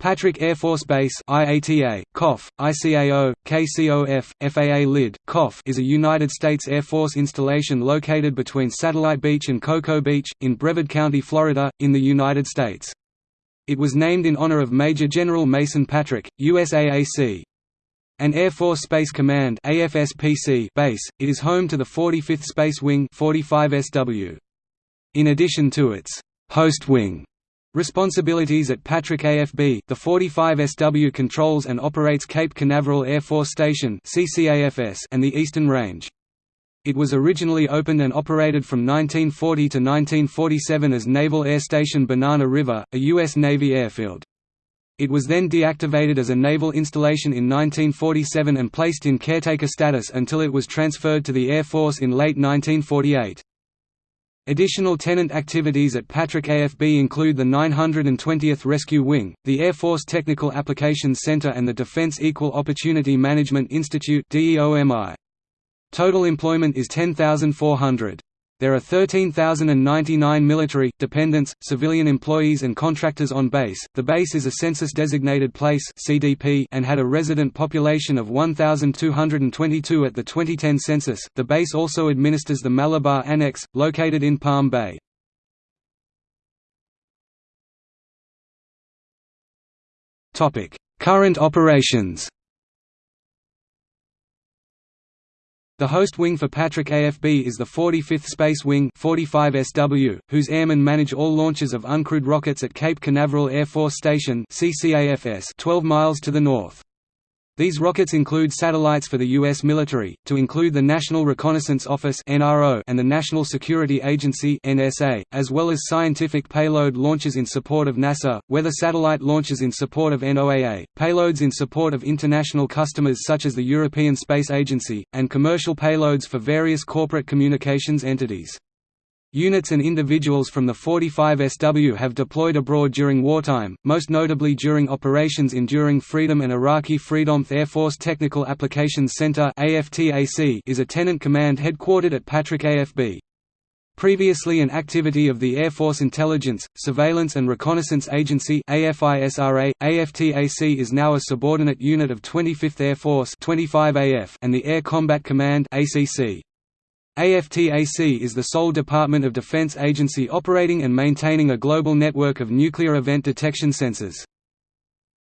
Patrick Air Force Base IATA, COF, ICAO, KCOF, FAA LID, COF is a United States Air Force installation located between Satellite Beach and Cocoa Beach, in Brevard County, Florida, in the United States. It was named in honor of Major General Mason Patrick, USAAC. An Air Force Space Command AFSPC base, it is home to the 45th Space Wing 45SW. In addition to its host wing responsibilities at Patrick AFB, the 45SW controls and operates Cape Canaveral Air Force Station and the Eastern Range. It was originally opened and operated from 1940 to 1947 as Naval Air Station Banana River, a U.S. Navy airfield. It was then deactivated as a naval installation in 1947 and placed in caretaker status until it was transferred to the Air Force in late 1948. Additional tenant activities at Patrick AFB include the 920th Rescue Wing, the Air Force Technical Applications Center and the Defense Equal Opportunity Management Institute Total employment is 10,400. There are 13,099 military, dependents, civilian employees and contractors on base. The base is a census-designated place (CDP) and had a resident population of 1,222 at the 2010 census. The base also administers the Malabar Annex, located in Palm Bay. Topic: Current operations. The host wing for Patrick AFB is the 45th Space Wing 45SW, whose airmen manage all launches of uncrewed rockets at Cape Canaveral Air Force Station 12 miles to the north. These rockets include satellites for the U.S. military, to include the National Reconnaissance Office and the National Security Agency as well as scientific payload launches in support of NASA, weather satellite launches in support of NOAA, payloads in support of international customers such as the European Space Agency, and commercial payloads for various corporate communications entities. Units and individuals from the 45SW have deployed abroad during wartime, most notably during Operations Enduring Freedom and Iraqi Freedom. Air Force Technical Applications Center is a tenant command headquartered at Patrick AFB. Previously an activity of the Air Force Intelligence, Surveillance and Reconnaissance Agency AFISRA, AFTAC is now a subordinate unit of 25th Air Force 25AF and the Air Combat Command ACC. AFTAC is the sole Department of Defense agency operating and maintaining a global network of nuclear event detection sensors.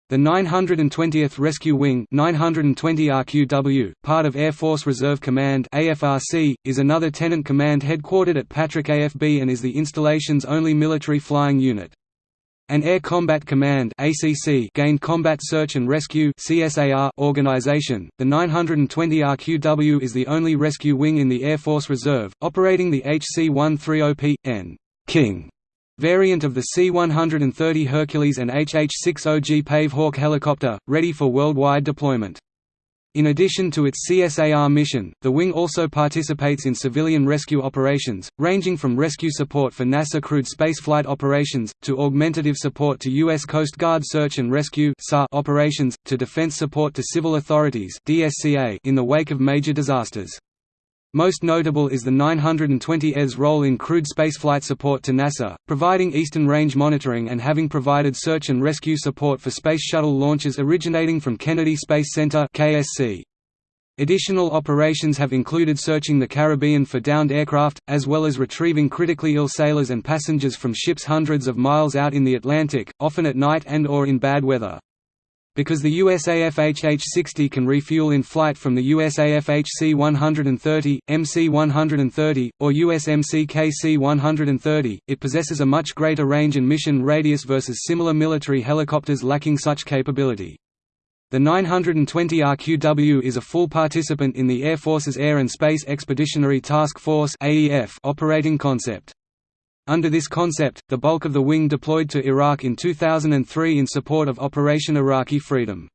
The 920th Rescue Wing 920 RQW, part of Air Force Reserve Command AFRC, is another tenant command headquartered at Patrick AFB and is the installation's only military flying unit. An Air Combat Command (ACC) gained Combat Search and Rescue (CSAR) organization. The 920 RQW is the only rescue wing in the Air Force Reserve, operating the HC-130P N King variant of the C-130 Hercules and HH-60G Pave Hawk helicopter, ready for worldwide deployment. In addition to its CSAR mission, the wing also participates in civilian rescue operations, ranging from rescue support for NASA crewed spaceflight operations, to augmentative support to U.S. Coast Guard search and rescue operations, to defense support to civil authorities in the wake of major disasters. Most notable is the 920 ES role in crewed spaceflight support to NASA, providing Eastern Range monitoring and having provided search and rescue support for Space Shuttle launches originating from Kennedy Space Center KSC. Additional operations have included searching the Caribbean for downed aircraft, as well as retrieving critically ill sailors and passengers from ships hundreds of miles out in the Atlantic, often at night and or in bad weather. Because the USAF HH-60 can refuel in flight from the USAF HC-130, MC-130, or USMC KC-130, it possesses a much greater range and mission radius versus similar military helicopters lacking such capability. The 920 RQW is a full participant in the Air Force's Air and Space Expeditionary Task Force operating concept. Under this concept, the bulk of the wing deployed to Iraq in 2003 in support of Operation Iraqi Freedom.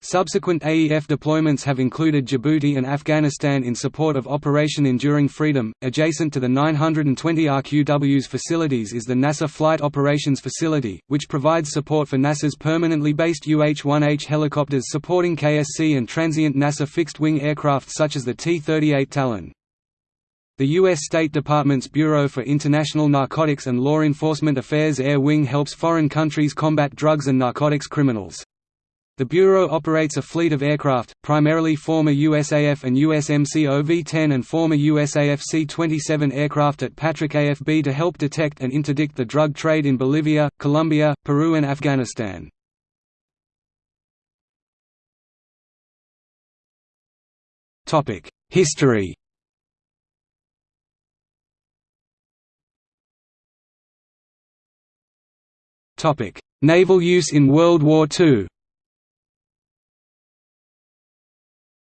Subsequent AEF deployments have included Djibouti and Afghanistan in support of Operation Enduring Freedom. Adjacent to the 920 RQW's facilities is the NASA Flight Operations Facility, which provides support for NASA's permanently based UH-1H helicopters supporting KSC and transient NASA fixed-wing aircraft such as the T-38 Talon. The U.S. State Department's Bureau for International Narcotics and Law Enforcement Affairs Air Wing helps foreign countries combat drugs and narcotics criminals. The Bureau operates a fleet of aircraft, primarily former USAF and USMC OV-10 and former USAF C-27 aircraft at Patrick AFB to help detect and interdict the drug trade in Bolivia, Colombia, Peru and Afghanistan. History Naval use in World War II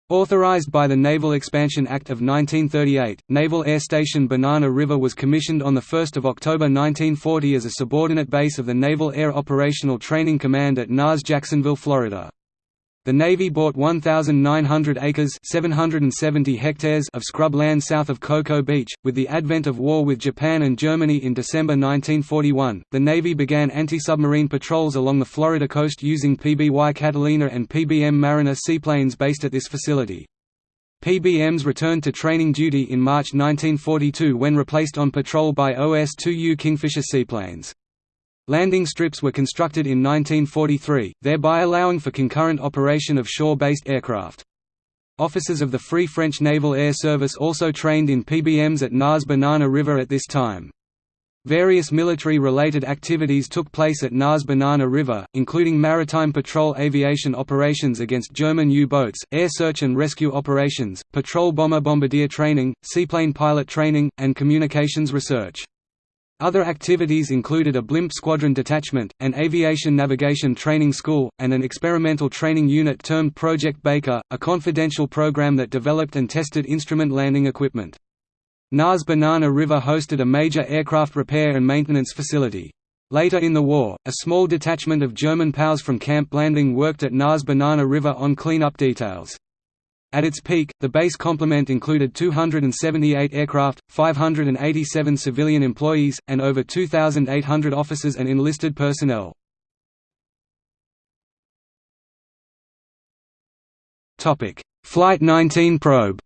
Authorized by the Naval Expansion Act of 1938, Naval Air Station Banana River was commissioned on 1 October 1940 as a subordinate base of the Naval Air Operational Training Command at NAS Jacksonville, Florida. The Navy bought 1,900 acres 770 hectares of scrub land south of Cocoa Beach. With the advent of war with Japan and Germany in December 1941, the Navy began anti-submarine patrols along the Florida coast using PBY Catalina and PBM Mariner seaplanes based at this facility. PBMs returned to training duty in March 1942 when replaced on patrol by OS-2U Kingfisher seaplanes. Landing strips were constructed in 1943, thereby allowing for concurrent operation of shore-based aircraft. Officers of the Free French Naval Air Service also trained in PBMs at NAS Banana River at this time. Various military-related activities took place at NAS Banana River, including maritime patrol aviation operations against German U-boats, air search and rescue operations, patrol bomber bombardier training, seaplane pilot training, and communications research. Other activities included a blimp squadron detachment, an aviation navigation training school, and an experimental training unit termed Project Baker, a confidential program that developed and tested instrument landing equipment. NAS Banana River hosted a major aircraft repair and maintenance facility. Later in the war, a small detachment of German POWs from Camp Blanding worked at NAS Banana River on cleanup details. At its peak, the base complement included 278 aircraft, 587 civilian employees, and over 2,800 officers and enlisted personnel. Flight 19 probe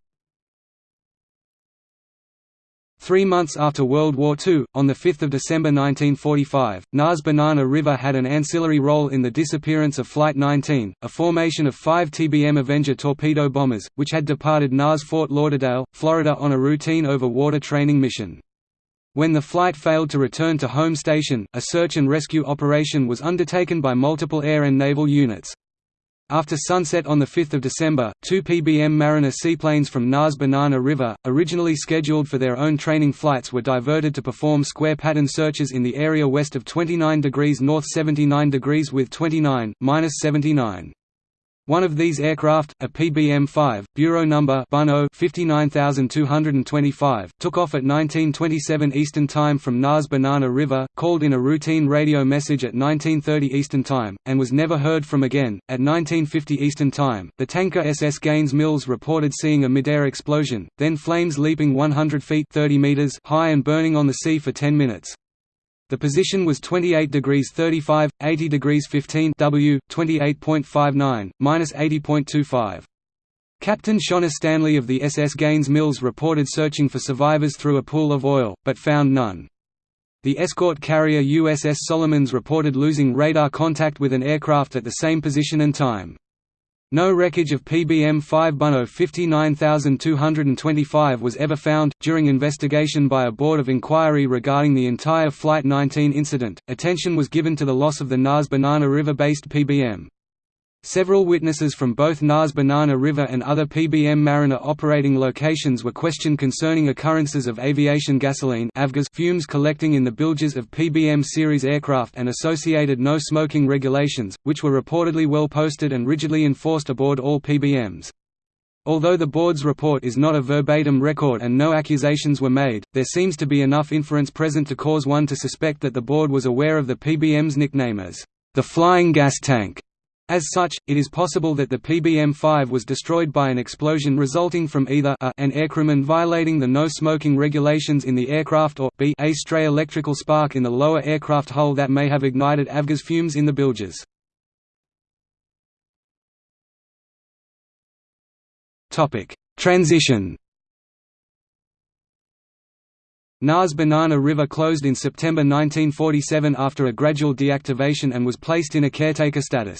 Three months after World War II, on 5 December 1945, NAS Banana River had an ancillary role in the disappearance of Flight 19, a formation of five TBM Avenger torpedo bombers, which had departed NAS Fort Lauderdale, Florida on a routine over-water training mission. When the flight failed to return to home station, a search and rescue operation was undertaken by multiple air and naval units. After sunset on 5 December, two PBM Mariner seaplanes from NAS Banana River, originally scheduled for their own training flights were diverted to perform square pattern searches in the area west of 29 degrees north 79 degrees with 29, 79. One of these aircraft, a PBM-5, Bureau number 59225, took off at 1927 Eastern Time from NAS Banana River, called in a routine radio message at 1930 Eastern Time, and was never heard from again. At 1950 Eastern Time, the tanker SS Gaines Mills reported seeing a midair explosion, then flames leaping 100 feet 30 meters high and burning on the sea for 10 minutes. The position was 28 degrees 35, 80 degrees 15 W, 28.59, minus 80.25. Captain Shawna Stanley of the SS Gaines Mills reported searching for survivors through a pool of oil, but found none. The escort carrier USS Solomons reported losing radar contact with an aircraft at the same position and time. No wreckage of PBM-5 BuNo 59225 was ever found. During investigation by a board of inquiry regarding the entire Flight 19 incident, attention was given to the loss of the NAS Banana River-based PBM. Several witnesses from both NAS Banana River and other PBM Mariner operating locations were questioned concerning occurrences of aviation gasoline fumes collecting in the bilges of PBM series aircraft and associated no smoking regulations, which were reportedly well posted and rigidly enforced aboard all PBMs. Although the board's report is not a verbatim record and no accusations were made, there seems to be enough inference present to cause one to suspect that the board was aware of the PBM's nickname as the Flying Gas Tank. As such, it is possible that the PBM-5 was destroyed by an explosion resulting from either a an aircrewman violating the no-smoking regulations in the aircraft or b a stray electrical spark in the lower aircraft hull that may have ignited avgas fumes in the bilges. Transition NAS Banana River closed in September 1947 after a gradual deactivation and was placed in a caretaker status.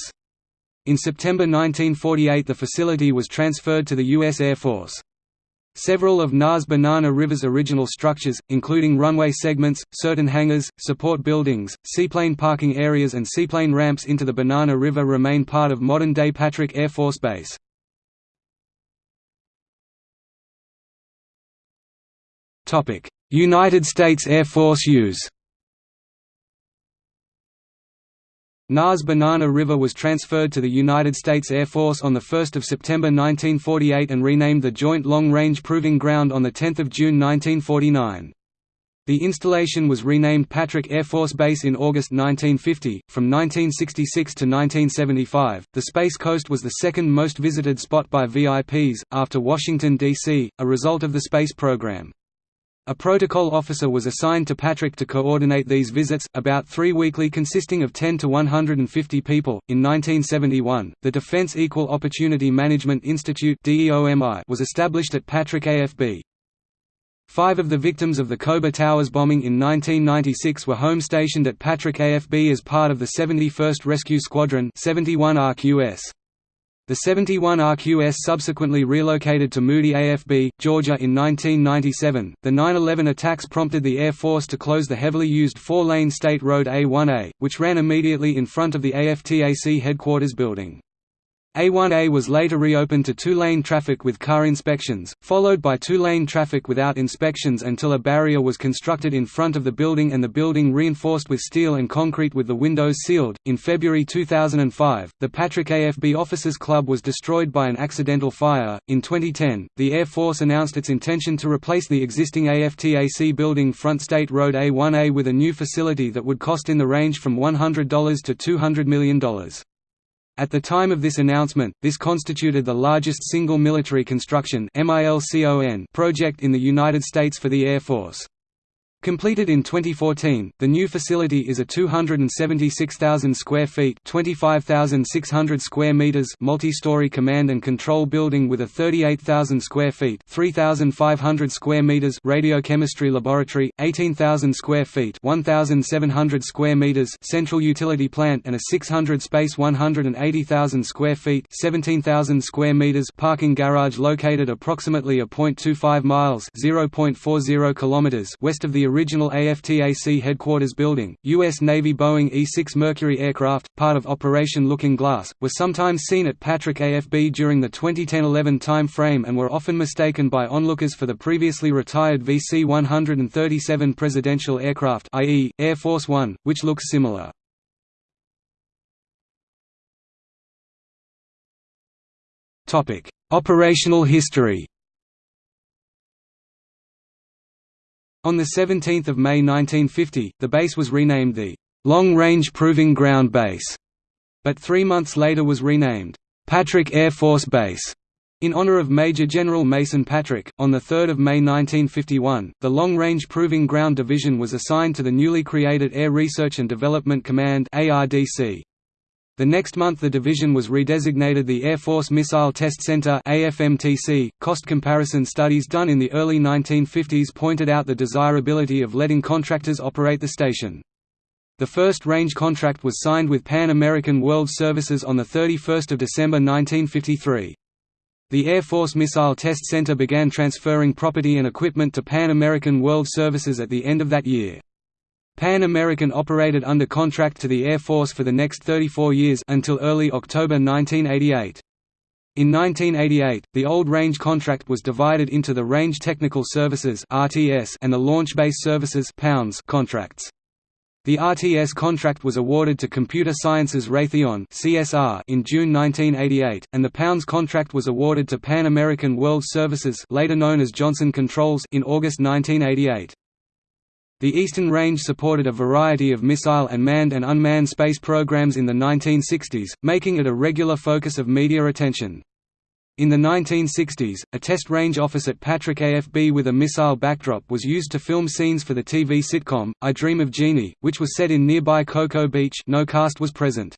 In September 1948 the facility was transferred to the U.S. Air Force. Several of NAS Banana River's original structures, including runway segments, certain hangars, support buildings, seaplane parking areas and seaplane ramps into the Banana River remain part of modern-day Patrick Air Force Base. United States Air Force use NAS Banana River was transferred to the United States Air Force on 1 September 1948 and renamed the Joint Long Range Proving Ground on 10 June 1949. The installation was renamed Patrick Air Force Base in August 1950. From 1966 to 1975, the Space Coast was the second most visited spot by VIPs, after Washington, D.C., a result of the space program. A protocol officer was assigned to Patrick to coordinate these visits, about three weekly consisting of 10 to 150 people. In 1971, the Defense Equal Opportunity Management Institute was established at Patrick AFB. Five of the victims of the Khobar Towers bombing in 1996 were home stationed at Patrick AFB as part of the 71st Rescue Squadron 71 RQS. The 71 RQS subsequently relocated to Moody AFB, Georgia in 1997. The 9 11 attacks prompted the Air Force to close the heavily used four lane State Road A1A, which ran immediately in front of the AFTAC headquarters building. A1A was later reopened to two-lane traffic with car inspections, followed by two-lane traffic without inspections until a barrier was constructed in front of the building and the building reinforced with steel and concrete with the windows sealed. In February 2005, the Patrick AFB Officers Club was destroyed by an accidental fire. In 2010, the Air Force announced its intention to replace the existing AFTAC building front State Road A1A with a new facility that would cost in the range from $100 to $200 million. At the time of this announcement, this constituted the largest single military construction project in the United States for the Air Force. Completed in 2014, the new facility is a 276,000 square feet (25,600 square meters) multi-story command and control building with a 38,000 square feet (3,500 square meters) radiochemistry laboratory, 18,000 square feet (1,700 square meters) central utility plant and a 600 space 180,000 square feet (17,000 square meters) parking garage located approximately a 0.25 miles (0.40 kilometers) west of the original AFTAC headquarters building. U.S. Navy Boeing E-6 Mercury aircraft, part of Operation Looking Glass, were sometimes seen at Patrick AFB during the 2010–11 time frame and were often mistaken by onlookers for the previously retired VC-137 presidential aircraft i.e., Air Force One, which looks similar. Operational history On 17 May 1950, the base was renamed the Long Range Proving Ground Base, but three months later was renamed Patrick Air Force Base. In honor of Major General Mason Patrick, on 3 May 1951, the Long Range Proving Ground Division was assigned to the newly created Air Research and Development Command ARDC. The next month the division was redesignated the Air Force Missile Test Center AFMTC. .Cost comparison studies done in the early 1950s pointed out the desirability of letting contractors operate the station. The first range contract was signed with Pan American World Services on 31 December 1953. The Air Force Missile Test Center began transferring property and equipment to Pan American World Services at the end of that year. Pan American operated under contract to the Air Force for the next 34 years until early October 1988. In 1988, the old range contract was divided into the Range Technical Services (RTS) and the Launch Base Services (POUNS) contracts. The RTS contract was awarded to Computer Sciences Raytheon (CSR) in June 1988, and the pounds contract was awarded to Pan American World Services, later known as Johnson Controls, in August 1988. The Eastern Range supported a variety of missile and manned and unmanned space programs in the 1960s, making it a regular focus of media attention. In the 1960s, a test range office at Patrick AFB with a missile backdrop was used to film scenes for the TV sitcom, I Dream of Jeannie, which was set in nearby Cocoa Beach no cast was present.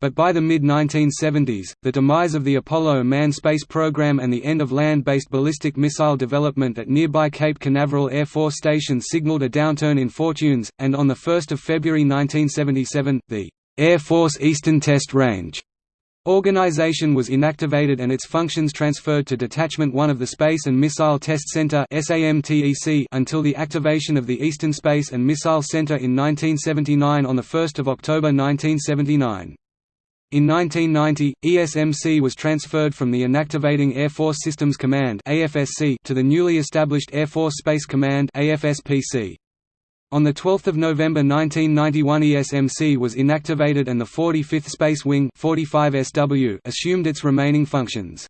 But by the mid-1970s, the demise of the Apollo manned space program and the end of land-based ballistic missile development at nearby Cape Canaveral Air Force Station signaled a downturn in fortunes, and on 1 February 1977, the Air Force Eastern Test Range Organization was inactivated and its functions transferred to Detachment 1 of the Space and Missile Test Center until the activation of the Eastern Space and Missile Center in 1979 on 1 October 1979. In 1990, ESMC was transferred from the Inactivating Air Force Systems Command to the newly established Air Force Space Command On 12 November 1991 ESMC was inactivated and the 45th Space Wing 45 SW assumed its remaining functions.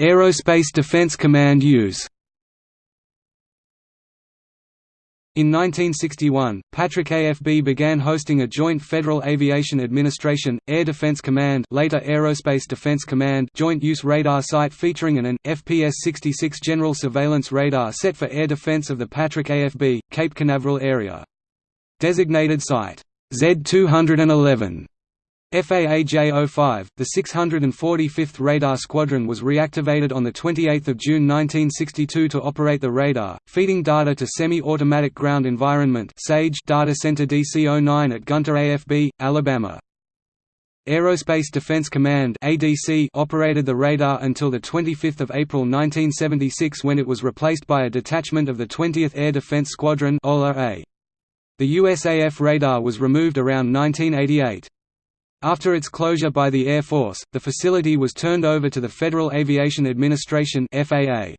Aerospace Defense Command use In 1961, Patrick AFB began hosting a joint Federal Aviation Administration, Air Defense Command later Aerospace Defense Command joint use radar site featuring an AN, FPS-66 general surveillance radar set for air defense of the Patrick AFB, Cape Canaveral area. Designated site Z211 FAA J-05, the 645th Radar Squadron was reactivated on 28 June 1962 to operate the radar, feeding data to Semi-Automatic Ground Environment Data Center DC-09 at Gunter AFB, Alabama. Aerospace Defense Command ADC operated the radar until 25 April 1976 when it was replaced by a detachment of the 20th Air Defense Squadron The USAF radar was removed around 1988. After its closure by the Air Force, the facility was turned over to the Federal Aviation Administration FAA.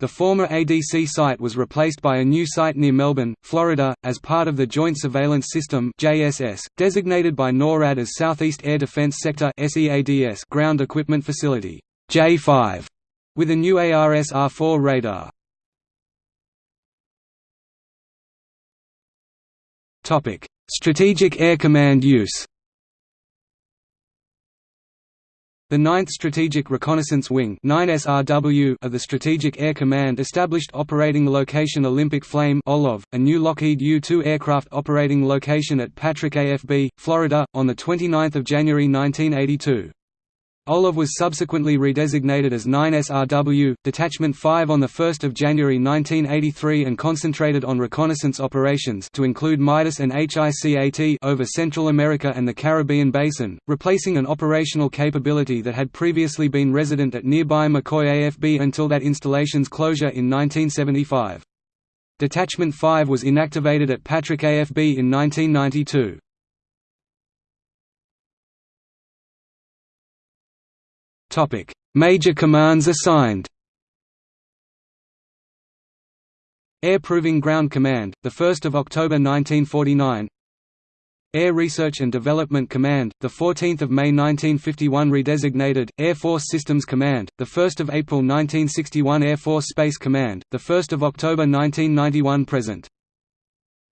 The former ADC site was replaced by a new site near Melbourne, Florida, as part of the Joint Surveillance System JSS, designated by NORAD as Southeast Air Defense Sector Ground Equipment Facility J5, with a new ARS-R4 radar. Strategic Air Command use The 9th Strategic Reconnaissance Wing of the Strategic Air Command established Operating Location Olympic Flame a new Lockheed U-2 aircraft operating location at Patrick AFB, Florida, on 29 January 1982. Olive was subsequently redesignated as 9SRW, Detachment 5 on 1 January 1983 and concentrated on reconnaissance operations to include MIDAS and HICAT over Central America and the Caribbean Basin, replacing an operational capability that had previously been resident at nearby McCoy AFB until that installation's closure in 1975. Detachment 5 was inactivated at Patrick AFB in 1992. Major commands assigned. Air Proving Ground Command, 1 October 1949 Air Research and Development Command, 14 May 1951 redesignated, Air Force Systems Command, 1 April 1961 Air Force Space Command, 1 October 1991 present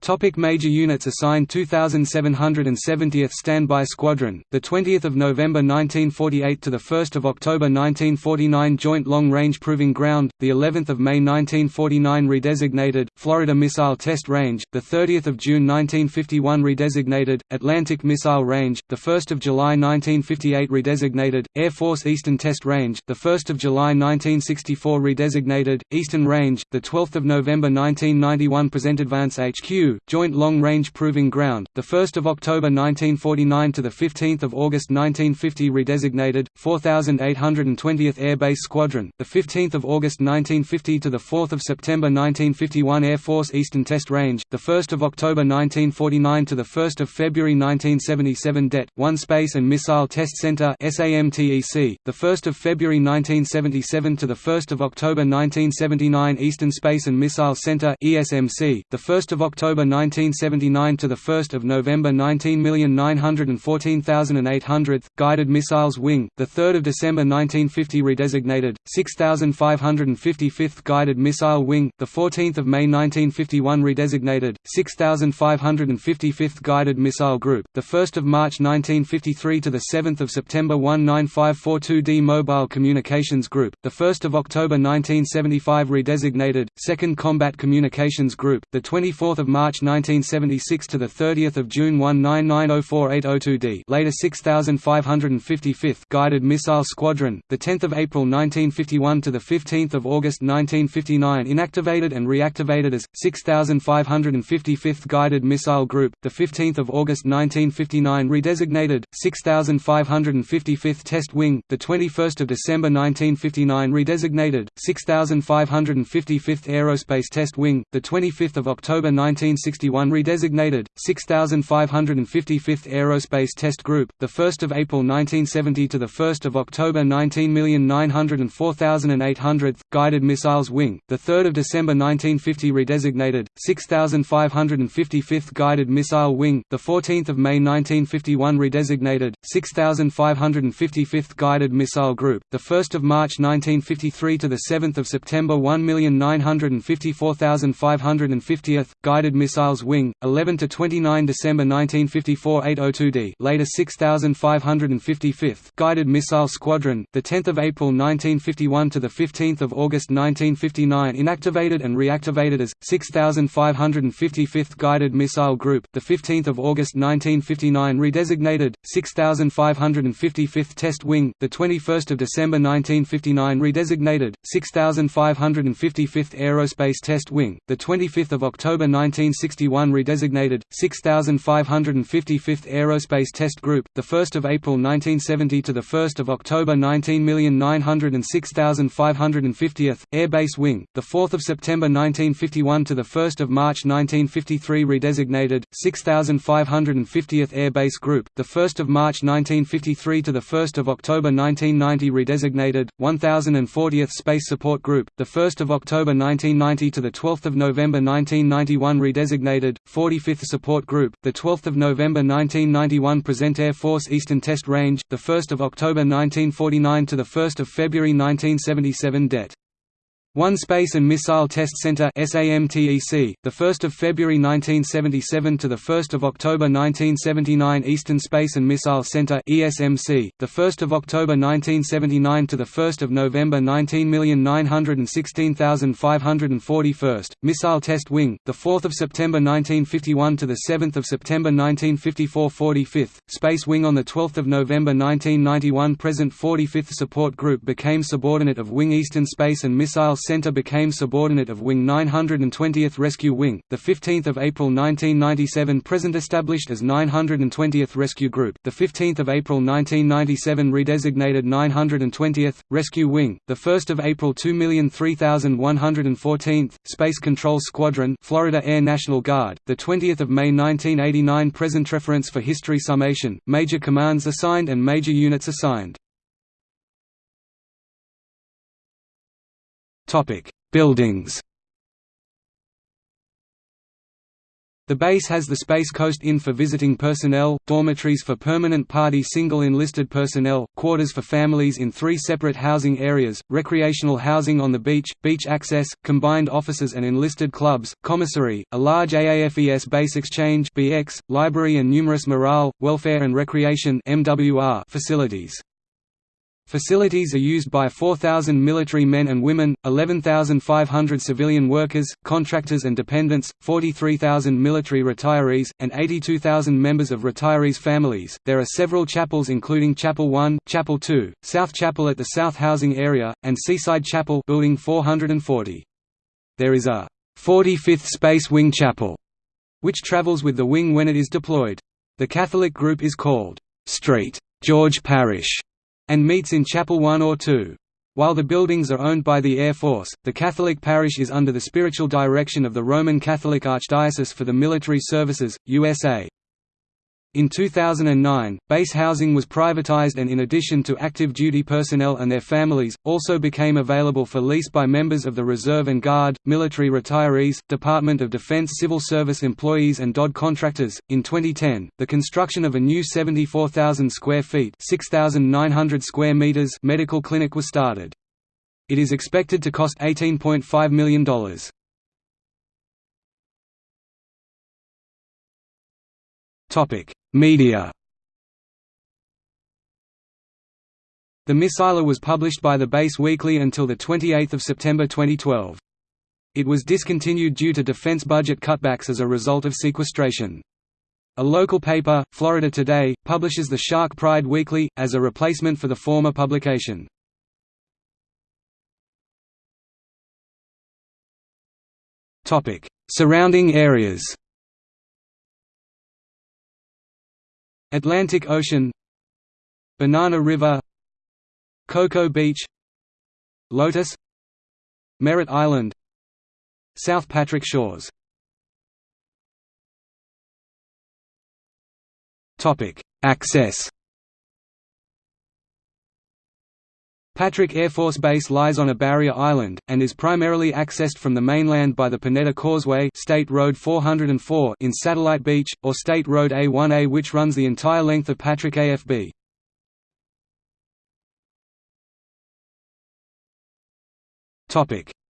Topic major units assigned 2770th Standby Squadron, the 20th of November 1948 to the 1st of October 1949 Joint Long Range Proving Ground, the 11th of May 1949 redesignated Florida Missile Test Range, the 30th of June 1951 redesignated Atlantic Missile Range, the 1st of July 1958 redesignated Air Force Eastern Test Range, the 1st of July 1964 redesignated Eastern Range, the 12th of November 1991 present Advance HQ Joint Long Range Proving Ground, 1 October 1949 to 15 August 1950 redesignated, 4820th Air Base Squadron, 15 August 1950 to 4 September 1951 Air Force Eastern Test Range, 1 October 1949 to 1 February 1977 Det. 1 Space and Missile Test Center SAMTEC, 1 February 1977 to 1 October 1979 Eastern Space and Missile Center ESMC, 1 October October 1979 to the 1st of November 19914800th Guided Missiles Wing, the 3rd of December 1950 redesignated 6555th Guided Missile Wing, the 14th of May 1951 redesignated 6555th Guided Missile Group, the 1st of March 1953 to the 7th of September 19542D Mobile Communications Group, the 1st of October 1975 redesignated 2nd Combat Communications Group, the 24th of March 1976 to the 30th of June 199048002D, later 6555th Guided Missile Squadron, the 10th of April 1951 to the 15th of August 1959 inactivated and reactivated as 6555th Guided Missile Group, the 15th of August 1959 redesignated 6555th Test Wing, the 21st of December 1959 redesignated 6555th Aerospace Test Wing, the 25th of October 1961 redesignated 6555th Aerospace Test Group, the 1st of April 1970 to the 1st of October 19904800th Guided Missiles Wing, the 3rd of December 1950 redesignated 6555th Guided Missile Wing, the 14th of May 1951 redesignated 6555th Guided Missile Group, the 1st of March 1953 to the 7th of September 1954550th Guided Missiles Wing, 11 to 29 December 1954 802D, later 6555th Guided Missile Squadron, the 10th of April 1951 to the 15th of August 1959 inactivated and reactivated as 6555th Guided Missile Group, the 15th of August 1959 redesignated 6555th Test Wing, the 21st of December 1959 redesignated 6555th Aerospace Test Wing, the 25th of October 1961 redesignated 6555th Aerospace Test Group, the 1st of April 1970 to the 1st of October 19906550th Airbase Wing, the 4th of September 1951 to the 1st of March 1953 redesignated 6550th Air Base Group, the 1st of March 1953 to the 1st of October 1990 redesignated 1040th Space Support Group, the 1st of October 1990 to the 12th of November 1991 redesignated 45th Support Group, the 12th of November 1991 Present Air Force Eastern Test Range, the 1st of October 1949 to the 1st of February 1977 Det. 1 Space and Missile Test Center SAMTEC, the 1st of February 1977 to the 1st of October 1979 Eastern Space and Missile Center ESMC, the 1st of October 1979 to the 1st of November 19916541st Missile Test Wing, the 4th of September 1951 to the 7th of September 1954 45th Space Wing on the 12th of November 1991 present 45th Support Group became subordinate of Wing Eastern Space and Missile Center became subordinate of Wing 920th Rescue Wing, the 15th of April 1997 present established as 920th Rescue Group, the 15th of April 1997 redesignated 920th Rescue Wing, the 1st of April 2,003,114th Space Control Squadron, Florida Air National Guard, the 20th of May 1989 present reference for history summation, major commands assigned and major units assigned. Topic: Buildings. The base has the Space Coast Inn for visiting personnel, dormitories for permanent party single enlisted personnel, quarters for families in three separate housing areas, recreational housing on the beach, beach access, combined offices and enlisted clubs, commissary, a large AAFES base exchange (BX), library and numerous morale, welfare and recreation (MWR) facilities. Facilities are used by 4,000 military men and women, 11,500 civilian workers, contractors and dependents, 43,000 military retirees, and 82,000 members of retirees' families. There are several chapels including Chapel 1, Chapel 2, South Chapel at the South Housing Area, and Seaside Chapel building 440. There is a 45th Space Wing Chapel, which travels with the wing when it is deployed. The Catholic group is called St. George Parish and meets in Chapel 1 or 2. While the buildings are owned by the Air Force, the Catholic parish is under the spiritual direction of the Roman Catholic Archdiocese for the Military Services, USA. In 2009, base housing was privatized and in addition to active duty personnel and their families, also became available for lease by members of the Reserve and Guard, military retirees, Department of Defense civil service employees and DoD contractors. In 2010, the construction of a new 74,000 square feet (6,900 square meters) medical clinic was started. It is expected to cost $18.5 million. Media The Missiler was published by the Base Weekly until 28 September 2012. It was discontinued due to defense budget cutbacks as a result of sequestration. A local paper, Florida Today, publishes the Shark Pride Weekly, as a replacement for the former publication. Surrounding areas Atlantic Ocean Banana River Cocoa Beach Lotus Merritt Island South Patrick Shores. Access Patrick Air Force Base lies on a barrier island, and is primarily accessed from the mainland by the Pineda Causeway State Road 404 in Satellite Beach, or State Road A1A which runs the entire length of Patrick AFB.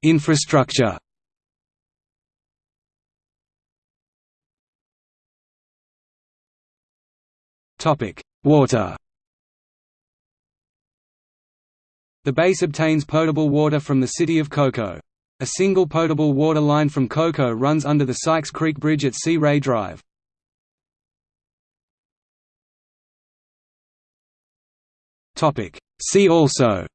Infrastructure Water The base obtains potable water from the city of Cocoa. A single potable water line from Cocoa runs under the Sykes Creek Bridge at Sea Ray Drive. See also.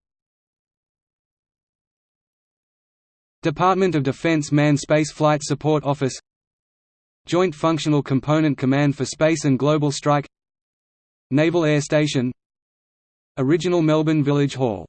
Department of Defense Manned Space Flight Support Office. Joint Functional Component Command for Space and Global Strike. Naval Air Station. Original Melbourne Village Hall